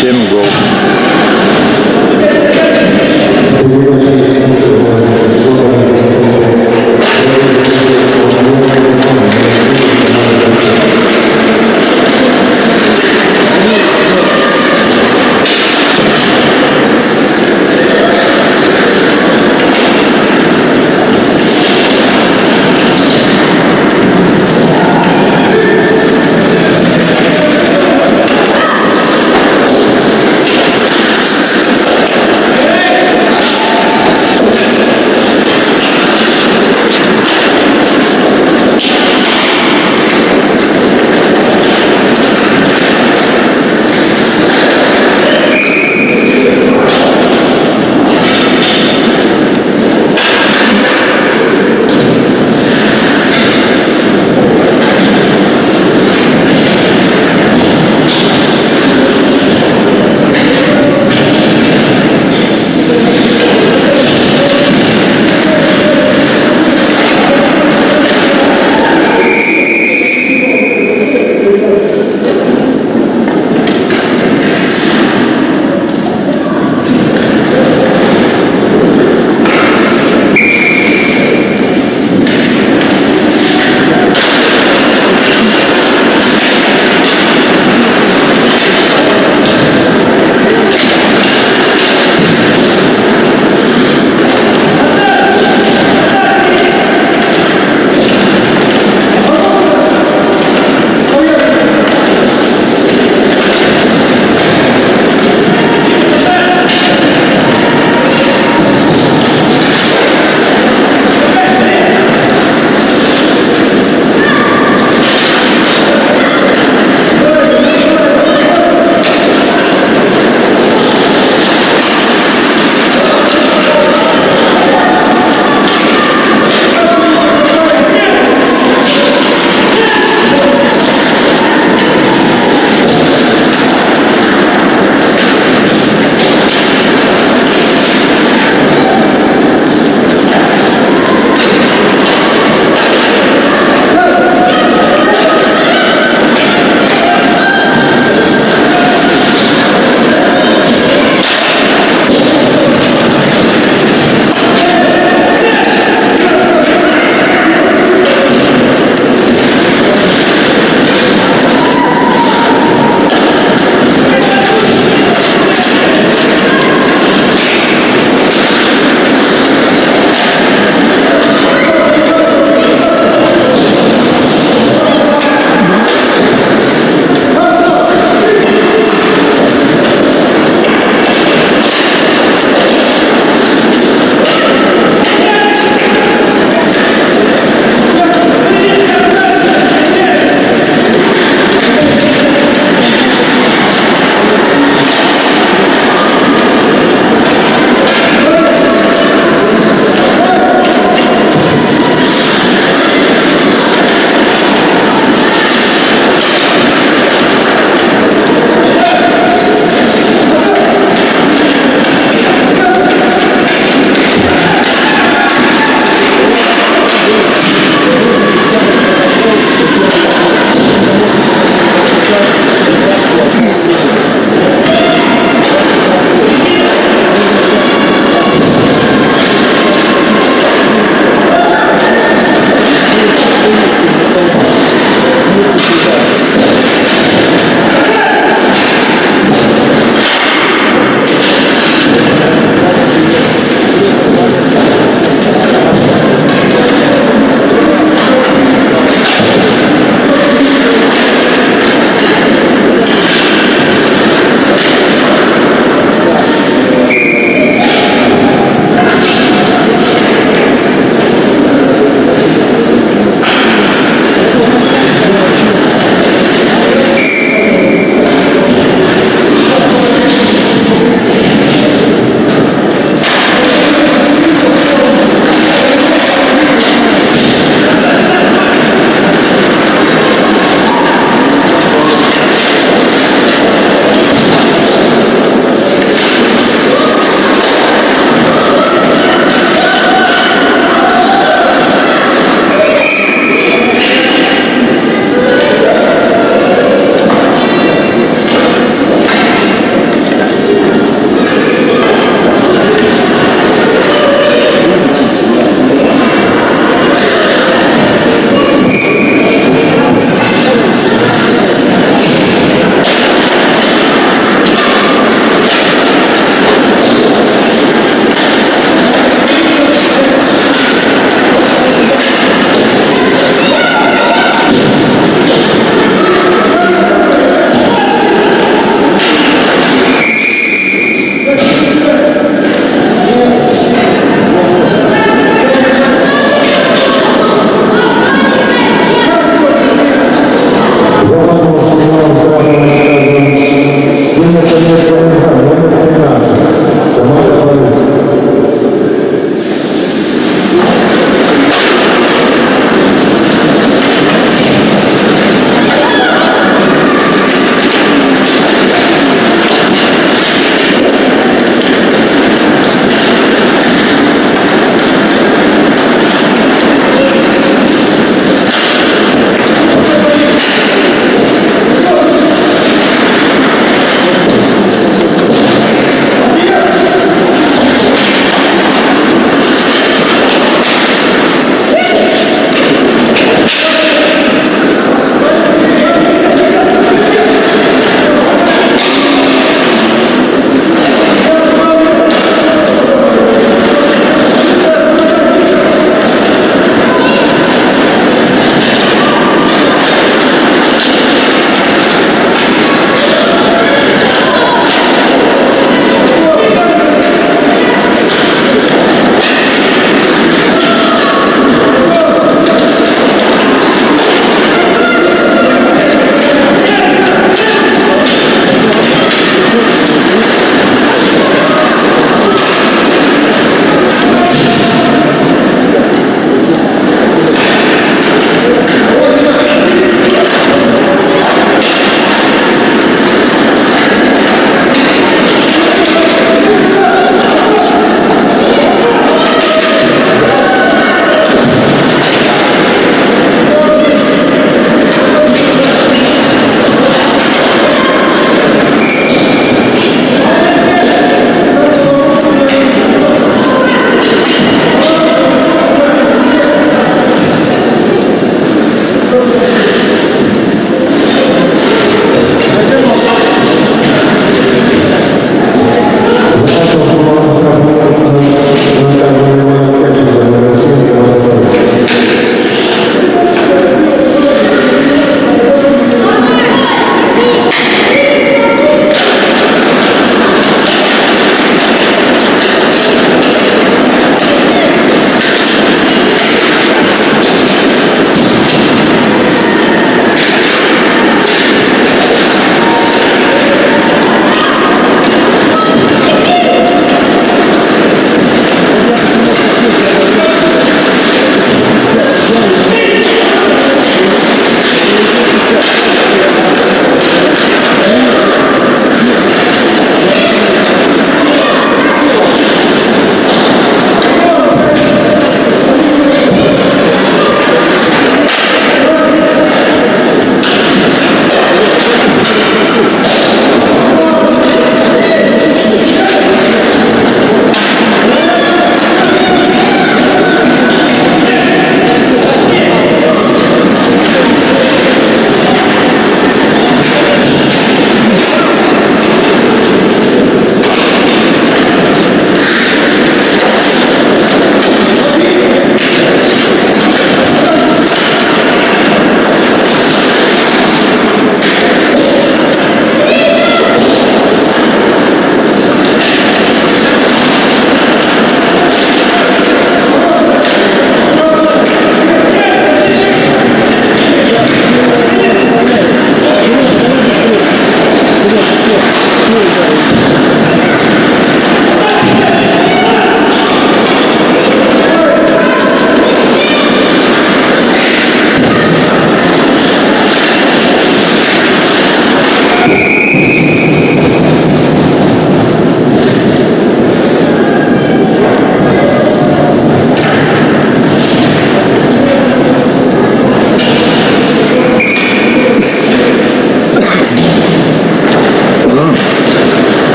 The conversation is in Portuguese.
Same gol.